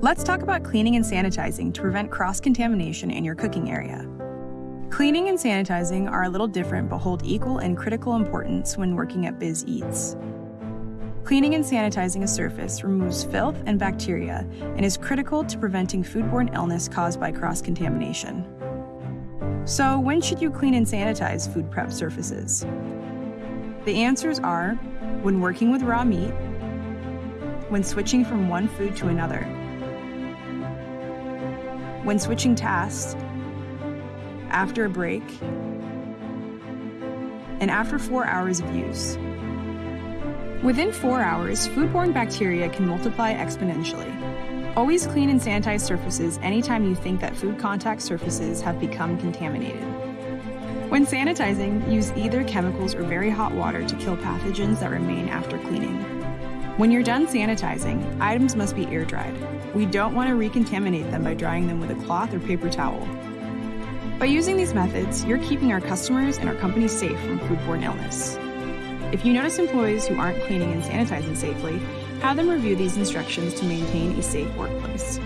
Let's talk about cleaning and sanitizing to prevent cross contamination in your cooking area. Cleaning and sanitizing are a little different but hold equal and critical importance when working at Biz Eats. Cleaning and sanitizing a surface removes filth and bacteria and is critical to preventing foodborne illness caused by cross contamination. So, when should you clean and sanitize food prep surfaces? The answers are when working with raw meat, when switching from one food to another, when switching tasks, after a break, and after four hours of use. Within four hours, foodborne bacteria can multiply exponentially. Always clean and sanitize surfaces anytime you think that food contact surfaces have become contaminated. When sanitizing, use either chemicals or very hot water to kill pathogens that remain after cleaning. When you're done sanitizing, items must be air dried. We don't want to recontaminate them by drying them with a cloth or paper towel. By using these methods, you're keeping our customers and our company safe from foodborne illness. If you notice employees who aren't cleaning and sanitizing safely, have them review these instructions to maintain a safe workplace.